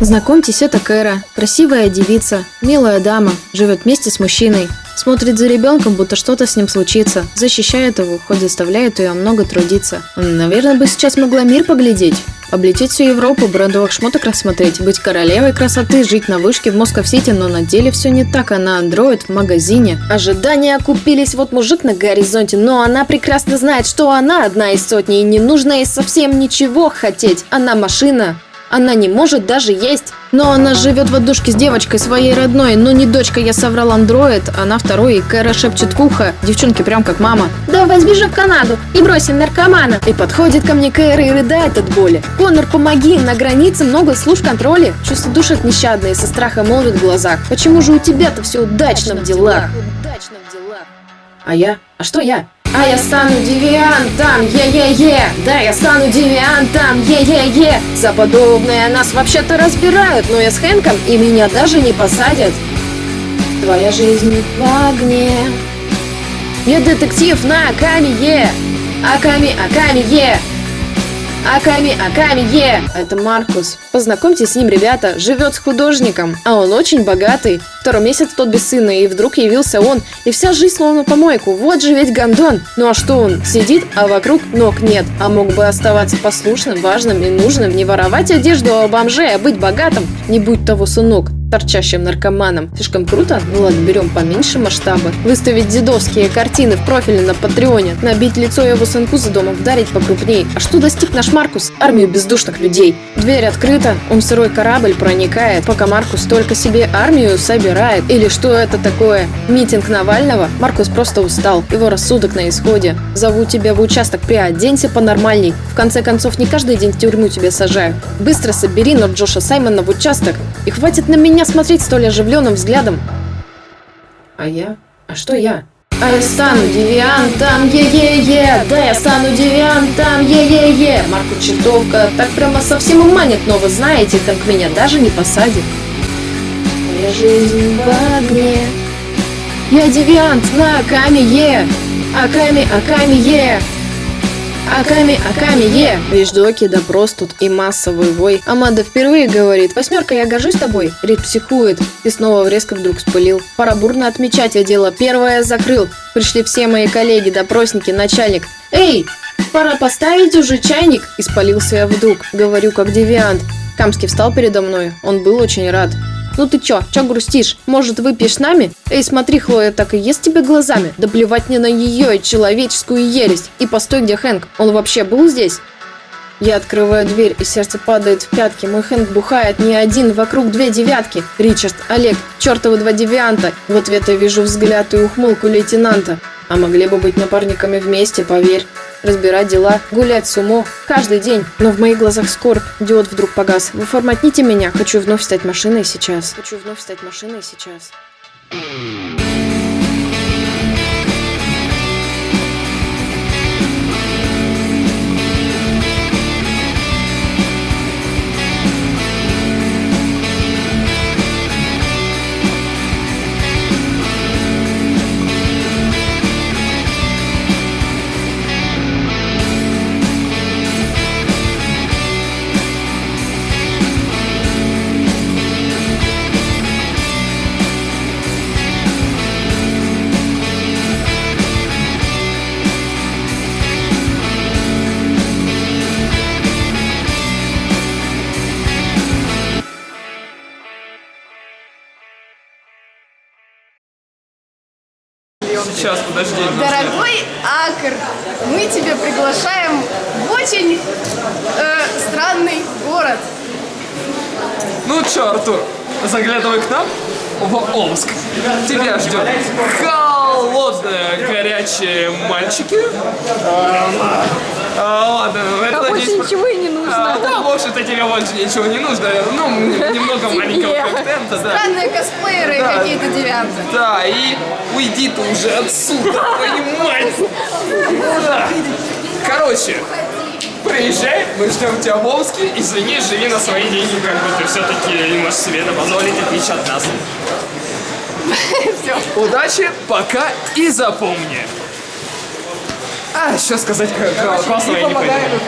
Знакомьтесь, это Кэра. Красивая девица, милая дама, живет вместе с мужчиной. Смотрит за ребенком, будто что-то с ним случится. Защищает его, хоть заставляет ее много трудиться. Наверное, бы сейчас могла мир поглядеть. Облететь всю Европу, брендовых шмоток рассмотреть, быть королевой красоты, жить на вышке в Москов-Сити, но на деле все не так, она андроид в магазине. Ожидания окупились, вот мужик на горизонте, но она прекрасно знает, что она одна из сотни, и не нужно ей совсем ничего хотеть. Она машина, она не может даже есть. Но она живет в однушке с девочкой своей родной. Но не дочка, я соврал андроид. Она второй, и Кэра шепчет в ухо. Девчонки прям как мама. Давай сбежим в Канаду и бросим наркомана. И подходит ко мне Кэра и рыдает от боли. Конор, помоги, на границе много служб контроля. Чувства душат нещадные, со страха молвит в глазах. Почему же у тебя-то все удачно в делах? Удачно в делах. А я? А что я? А я стану девиантом, е-е-е. Да, я стану девиантом, е-е-е. За подобное нас вообще-то разбирают Но я с Хэнком и меня даже не посадят. Твоя жизнь в огне. Я детектив на Аками-е Аками, Аками-е Аками, Аками, е! Это Маркус. Познакомьтесь с ним, ребята. Живет с художником, а он очень богатый. Второй месяц тот без сына, и вдруг явился он. И вся жизнь словно помойку. Вот же ведь гондон. Ну а что он? Сидит, а вокруг ног нет. А мог бы оставаться послушным, важным и нужным. Не воровать одежду у бомжей, а быть богатым. Не будь того сынок торчащим наркоманом. Слишком круто? Ну ладно, берем поменьше масштаба. Выставить дедовские картины в профиле на Патреоне. Набить лицо его сынку за домом, вдарить покрупней. А что достиг наш Маркус? Армию бездушных людей. Дверь открыта, он в сырой корабль проникает, пока Маркус только себе армию собирает. Или что это такое? Митинг Навального? Маркус просто устал, его рассудок на исходе. Зову тебя в участок, приоденься понормальней. В конце концов, не каждый день в тюрьму тебя сажают. Быстро собери Норд Джоша Саймона в участок. И хватит на меня смотреть столь оживленным взглядом. А я? А что я? А я стану девиантом, е-е-е, да я стану девиантом, е-е-е. Марку чертовка так прямо совсем уманит, но вы знаете, как меня даже не посадит. Моя жизнь в огне. Я девиант на Аками-е, Аками, Аками-е. Аками, Аками, е! Вещдоки, допрос тут и массовый вой. Амада впервые говорит, восьмерка, я горжусь тобой. Рид психует и снова резко вдруг спылил. Пора бурно отмечать, я дело первое закрыл. Пришли все мои коллеги, допросники, начальник. Эй, пора поставить уже чайник, испалился я вдруг. Говорю, как девиант. Камский встал передо мной, он был очень рад. Ну ты чё, чё грустишь? Может, выпьешь с нами? Эй, смотри, Хлоя так и ест тебя глазами. Да плевать мне на ее и человеческую ересь. И постой, где Хэнк? Он вообще был здесь? Я открываю дверь, и сердце падает в пятки. Мой Хэнк бухает не один, вокруг две девятки. Ричард, Олег, чертовы два девианта. В ответ я вижу взгляд и ухмылку лейтенанта. А могли бы быть напарниками вместе, поверь разбирать дела, гулять с умо каждый день. Но в моих глазах скорбь, диод вдруг погас. Вы форматните меня, хочу вновь стать машиной сейчас. Хочу вновь стать машиной сейчас. Сейчас, подожди. Дорогой Акр, мы тебя приглашаем в очень э, странный город. Ну чё, Артур, заглядывай к нам в Омск. Тебя ждет холодные, горячие мальчики. А, ладно, это, а надеюсь, больше ничего и не нужно. А, да, в общем-то тебе больше ничего не нужно. Ну, немного маленького контента, да. Странные косплееры да, какие-то девианты. Да, и уйди ты уже отсюда, понимаешь? Короче, приезжай, мы ждем тебя в Омске, извини, живи на свои деньги, как бы ты все-таки не можешь себе это позволить, отличие от нас. Все. Удачи, пока и запомни. А, что сказать классного я не понимаю.